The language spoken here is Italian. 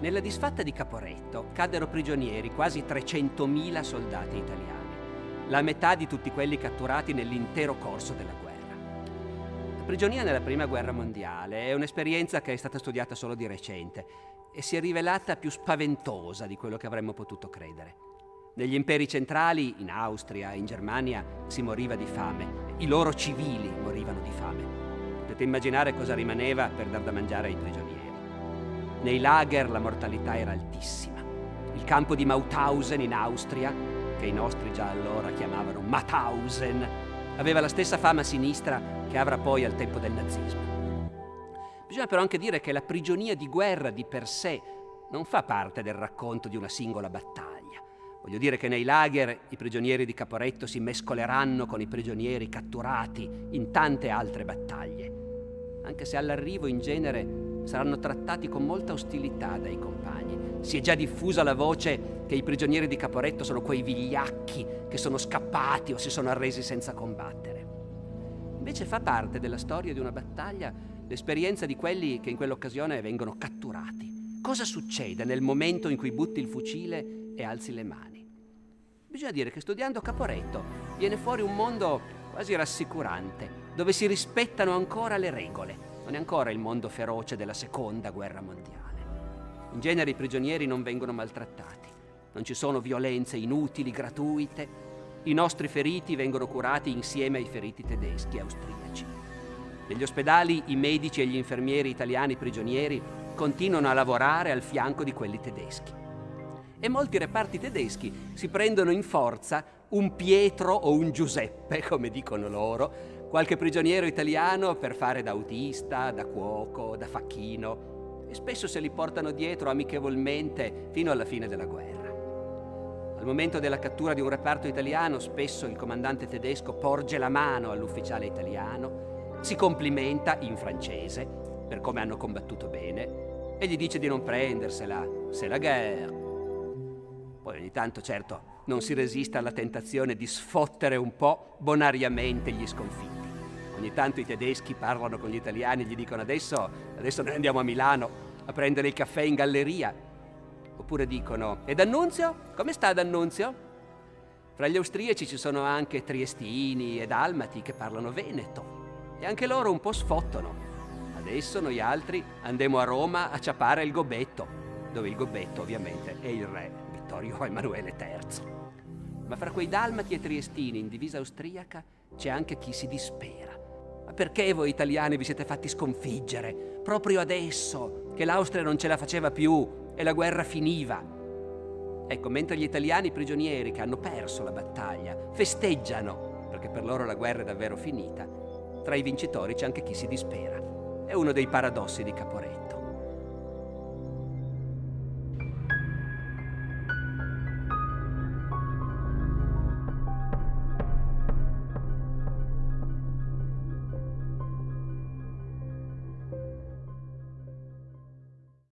Nella disfatta di Caporetto caddero prigionieri quasi 300.000 soldati italiani, la metà di tutti quelli catturati nell'intero corso della guerra. La prigionia nella Prima Guerra Mondiale è un'esperienza che è stata studiata solo di recente e si è rivelata più spaventosa di quello che avremmo potuto credere. Negli imperi centrali, in Austria, in Germania, si moriva di fame. I loro civili morivano di fame. Potete immaginare cosa rimaneva per dar da mangiare ai prigionieri. Nei lager la mortalità era altissima. Il campo di Mauthausen in Austria, che i nostri già allora chiamavano Mauthausen, aveva la stessa fama sinistra che avrà poi al tempo del nazismo. Bisogna però anche dire che la prigionia di guerra di per sé non fa parte del racconto di una singola battaglia. Voglio dire che nei lager i prigionieri di Caporetto si mescoleranno con i prigionieri catturati in tante altre battaglie, anche se all'arrivo in genere saranno trattati con molta ostilità dai compagni. Si è già diffusa la voce che i prigionieri di Caporetto sono quei vigliacchi che sono scappati o si sono arresi senza combattere. Invece fa parte della storia di una battaglia l'esperienza di quelli che in quell'occasione vengono catturati. Cosa succede nel momento in cui butti il fucile e alzi le mani? Bisogna dire che studiando Caporetto viene fuori un mondo quasi rassicurante, dove si rispettano ancora le regole non è ancora il mondo feroce della seconda guerra mondiale. In genere i prigionieri non vengono maltrattati, non ci sono violenze inutili, gratuite. I nostri feriti vengono curati insieme ai feriti tedeschi e austriaci. Negli ospedali i medici e gli infermieri italiani prigionieri continuano a lavorare al fianco di quelli tedeschi. E molti reparti tedeschi si prendono in forza un Pietro o un Giuseppe, come dicono loro, qualche prigioniero italiano per fare da autista, da cuoco, da facchino e spesso se li portano dietro amichevolmente fino alla fine della guerra. Al momento della cattura di un reparto italiano spesso il comandante tedesco porge la mano all'ufficiale italiano, si complimenta in francese per come hanno combattuto bene e gli dice di non prendersela, c'est la guerre. Poi ogni tanto, certo, non si resiste alla tentazione di sfottere un po' bonariamente gli sconfitti. Ogni tanto i tedeschi parlano con gli italiani e gli dicono adesso, adesso noi andiamo a Milano a prendere il caffè in galleria. Oppure dicono, e D'Annunzio? Come sta D'Annunzio? Fra gli austriaci ci sono anche triestini e dalmati che parlano veneto e anche loro un po' sfottono. Adesso noi altri andremo a Roma a ciapare il gobetto, dove il gobetto ovviamente è il re Vittorio Emanuele III. Ma fra quei dalmati e triestini in divisa austriaca c'è anche chi si dispera perché voi italiani vi siete fatti sconfiggere? Proprio adesso, che l'Austria non ce la faceva più e la guerra finiva. Ecco, mentre gli italiani prigionieri che hanno perso la battaglia festeggiano, perché per loro la guerra è davvero finita, tra i vincitori c'è anche chi si dispera. È uno dei paradossi di Caporetto.